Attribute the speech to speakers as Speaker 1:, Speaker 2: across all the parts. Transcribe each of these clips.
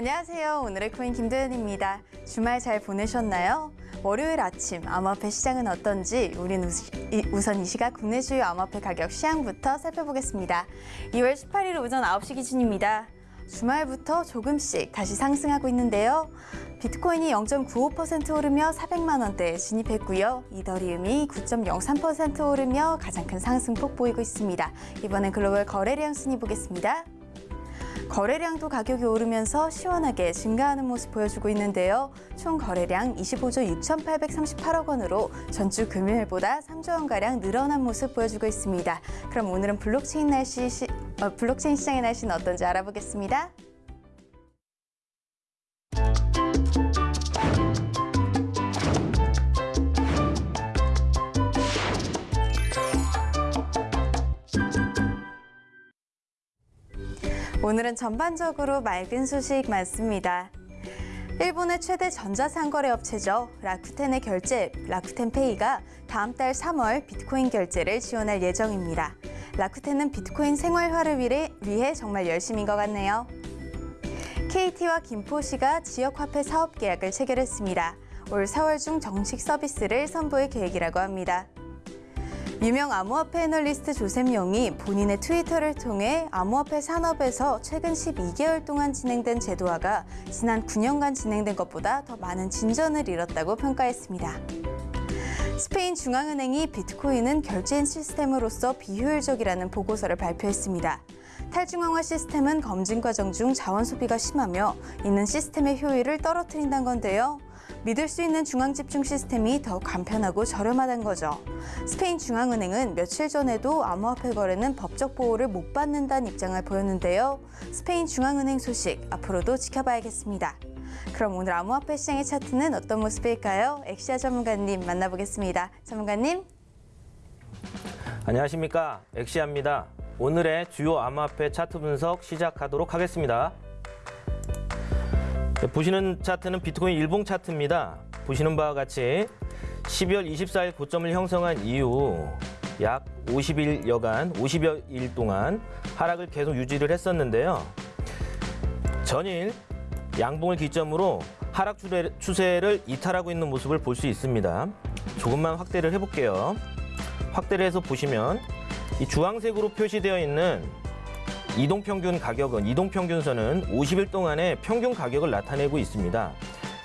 Speaker 1: 안녕하세요. 오늘의 코인 김도연입니다. 주말 잘 보내셨나요? 월요일 아침 암호화폐 시장은 어떤지 우린 우선 이 시각 국내 주요 암호화폐 가격 시향부터 살펴보겠습니다. 2월 18일 오전 9시 기준입니다. 주말부터 조금씩 다시 상승하고 있는데요. 비트코인이 0.95% 오르며 400만 원대에 진입했고요. 이더리움이 9.03% 오르며 가장 큰 상승폭 보이고 있습니다. 이번엔 글로벌 거래량 순위 보겠습니다. 거래량도 가격이 오르면서 시원하게 증가하는 모습 보여주고 있는데요. 총 거래량 25조 6,838억 원으로 전주 금요일보다 3조 원가량 늘어난 모습 보여주고 있습니다. 그럼 오늘은 블록체인 날씨 시, 어, 블록체인 시장의 날씨는 어떤지 알아보겠습니다. 오늘은 전반적으로 맑은 소식 많습니다. 일본의 최대 전자상거래 업체죠. 라쿠텐의 결제 라쿠텐페이가 다음 달 3월 비트코인 결제를 지원할 예정입니다. 라쿠텐은 비트코인 생활화를 위해 정말 열심인 것 같네요. KT와 김포시가 지역화폐 사업 계약을 체결했습니다. 올 4월 중 정식 서비스를 선보일 계획이라고 합니다. 유명 암호화폐 애널리스트 조셉 영이 본인의 트위터를 통해 암호화폐 산업에서 최근 12개월 동안 진행된 제도화가 지난 9년간 진행된 것보다 더 많은 진전을 이뤘다고 평가했습니다. 스페인 중앙은행이 비트코인은 결제인 시스템으로서 비효율적이라는 보고서를 발표했습니다. 탈중앙화 시스템은 검증 과정 중 자원 소비가 심하며 이는 시스템의 효율을 떨어뜨린다는 건데요. 믿을 수 있는 중앙 집중 시스템이 더 간편하고 저렴하다는 거죠. 스페인 중앙은행은 며칠 전에도 암호화폐 거래는 법적 보호를 못 받는다는 입장을 보였는데요. 스페인 중앙은행 소식 앞으로도 지켜봐야겠습니다. 그럼 오늘 암호화폐 시장의 차트는 어떤 모습일까요? 엑시아 전문가님 만나보겠습니다. 전문가님.
Speaker 2: 안녕하십니까 엑시아입니다. 오늘의 주요 암호화폐 차트 분석 시작하도록 하겠습니다. 네, 보시는 차트는 비트코인 일봉 차트입니다. 보시는 바와 같이 12월 24일 고점을 형성한 이후 약 50일여간 50여 일 동안 하락을 계속 유지를 했었는데요. 전일 양봉을 기점으로 하락 추세- 추세를 이탈하고 있는 모습을 볼 수 있습니다. 조금만 확대를 해볼게요. 확대를 해서 보시면 이 주황색으로 표시되어 있는 이동평균 가격은 이동평균선은 50일 동안의 평균 가격을 나타내고 있습니다.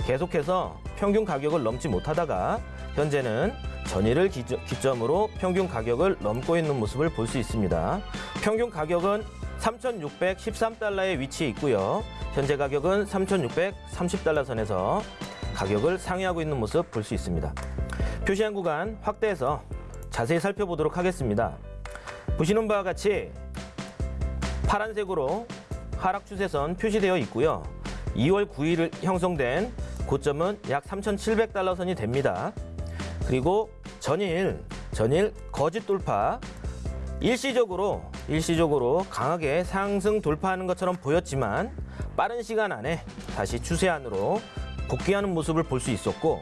Speaker 2: 계속해서 평균 가격을 넘지 못하다가 현재는 전일을 기점으로 평균 가격을 넘고 있는 모습을 볼 수 있습니다. 평균 가격은 3,613달러에 위치해 있고요. 현재 가격은 3,630달러 선에서 가격을 상회하고 있는 모습 볼 수 있습니다. 표시한 구간 확대해서 자세히 살펴보도록 하겠습니다. 보시는 바와 같이 파란색으로 하락 추세선 표시되어 있고요. 2월 9일 형성된 고점은 약 3,700달러 선이 됩니다. 그리고 전일, 전일 거짓 돌파 일시적으로 일시적으로 강하게 상승 돌파하는 것처럼 보였지만 빠른 시간 안에 다시 추세 안으로 복귀하는 모습을 볼 수 있었고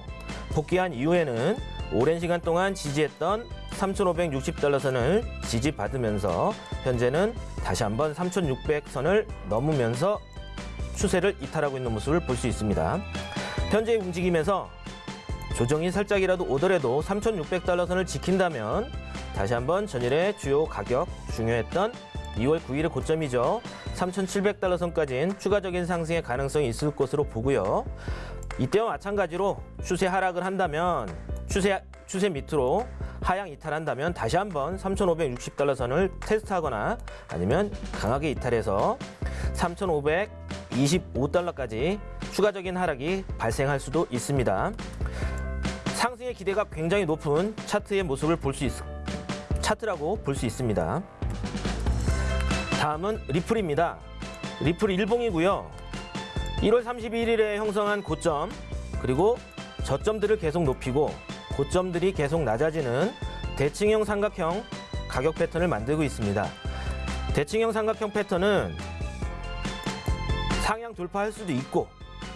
Speaker 2: 복귀한 이후에는 오랜 시간 동안 지지했던 3,560달러 선을 지지받으면서 현재는 다시 한번 3,600선을 넘으면서 추세를 이탈하고 있는 모습을 볼 수 있습니다. 현재의 움직임에서 조정이 살짝이라도 오더라도 3,600달러 선을 지킨다면 다시 한번 전일의 주요 가격 중요했던 2월 9일의 고점이죠. 3,700달러 선까지는 추가적인 상승의 가능성이 있을 것으로 보고요. 이때와 마찬가지로 추세 하락을 한다면 추세 추세 밑으로 하향 이탈한다면 다시 한번 3,560달러 선을 테스트하거나 아니면 강하게 이탈해서 3,525달러까지 추가적인 하락이 발생할 수도 있습니다. 상승의 기대가 굉장히 높은 차트의 모습을 볼 수 있, 차트라고 볼 수 있습니다. 다음은 리플입니다. 리플 일봉이고요. 1월 31일에 형성한 고점 그리고 저점들을 계속 높이고 고점들이 계속 낮아지는 대칭형 삼각형 가격 패턴을 만들고 있습니다. 대칭형 삼각형 패턴은 상향 돌파할 수도 있고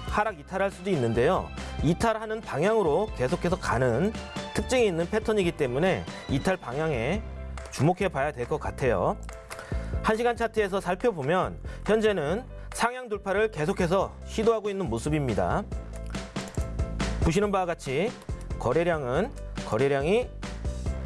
Speaker 2: 하락 이탈할 수도 있는데요. 이탈하는 방향으로 계속해서 가는 특징이 있는 패턴이기 때문에 이탈 방향에 주목해 봐야 될 것 같아요. 1시간 차트에서 살펴보면 현재는 상향 돌파를 계속해서 시도하고 있는 모습입니다. 보시는 바와 같이 거래량은 거래량이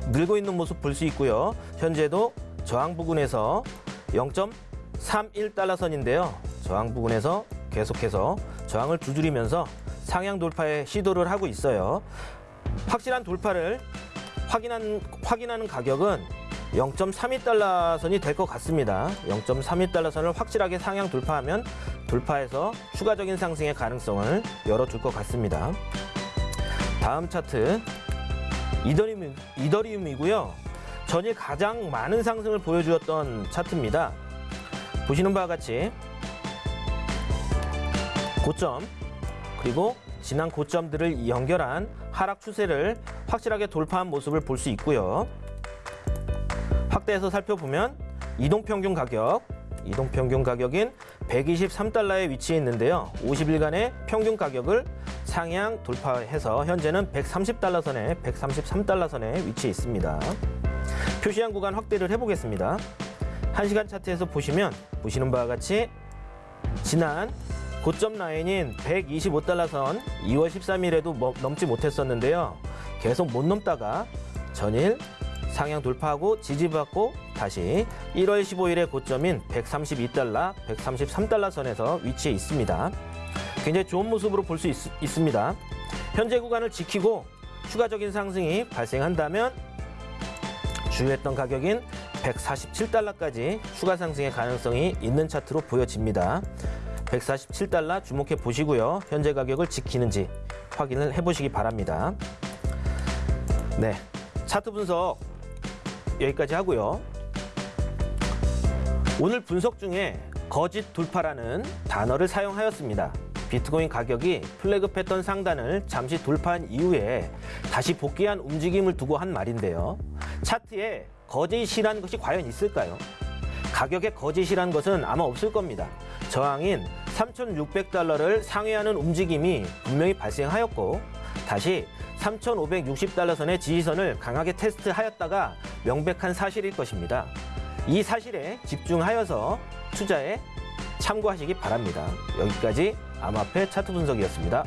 Speaker 2: 늘고 있는 모습 볼 수 있고요. 현재도 저항 부근에서 0.31달러 선인데요. 저항 부근에서 계속해서 저항을 두드리면서 상향 돌파에 시도를 하고 있어요. 확실한 돌파를 확인한, 확인하는 가격은 0.32달러 선이 될 것 같습니다. 0.32달러 선을 확실하게 상향 돌파하면 돌파해서 추가적인 상승의 가능성을 열어줄 것 같습니다. 다음 차트 이더리움, 이더리움이고요. 전일 가장 많은 상승을 보여주었던 차트입니다. 보시는 바와 같이 고점 그리고 지난 고점들을 연결한 하락 추세를 확실하게 돌파한 모습을 볼 수 있고요. 확대해서 살펴보면 이동평균 가격, 이동 평균 가격인 123달러에 위치해 있는데요. 50일간의 평균 가격을 상향 돌파해서 현재는 130달러 선에 133달러 선에 위치해 있습니다. 표시한 구간 확대를 해보겠습니다. 1시간 차트에서 보시면 보시는 바와 같이 지난 고점 라인인 125달러 선 2월 13일에도 넘지 못했었는데요. 계속 못 넘다가 전일 상향 돌파하고 지지받고 다시 1월 15일의 고점인 132달러, 133달러 선에서 위치해 있습니다. 굉장히 좋은 모습으로 볼 수 있습니다. 현재 구간을 지키고 추가적인 상승이 발생한다면 주요했던 가격인 147달러까지 추가 상승의 가능성이 있는 차트로 보여집니다. 147달러 주목해 보시고요. 현재 가격을 지키는지 확인을 해 보시기 바랍니다. 네. 차트 분석 여기까지 하고요. 오늘 분석 중에 거짓 돌파라는 단어를 사용하였습니다. 비트코인 가격이 플래그 패턴 상단을 잠시 돌파한 이후에 다시 복귀한 움직임을 두고 한 말인데요. 차트에 거짓이란 것이 과연 있을까요? 가격에 거짓이란 것은 아마 없을 겁니다. 저항인 3,600달러를 상회하는 움직임이 분명히 발생하였고 다시 3,560달러 선의 지지선을 강하게 테스트하였다가 명백한 사실일 것입니다. 이 사실에 집중하여서 투자에 참고하시기 바랍니다. 여기까지 암호화폐 차트 분석이었습니다.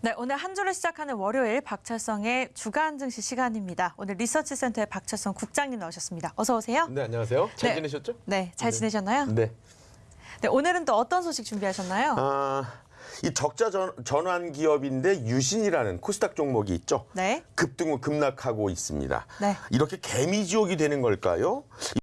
Speaker 3: 네, 오늘 한 주를 시작하는 월요일 박철성의 주간 증시 시간입니다. 오늘 리서치 센터의 박철성 국장님 나오셨습니다. 어서 오세요.
Speaker 4: 네, 안녕하세요. 잘
Speaker 3: 네.
Speaker 4: 지내셨죠?
Speaker 3: 네, 잘 지내셨나요?
Speaker 4: 네.
Speaker 3: 네, 오늘은 또 어떤 소식 준비하셨나요?
Speaker 4: 아, 이 적자 전, 전환 기업인데 유신이라는 코스닥 종목이 있죠.
Speaker 3: 네.
Speaker 4: 급등 후 급락하고 있습니다.
Speaker 3: 네.
Speaker 4: 이렇게 개미 지옥이 되는 걸까요?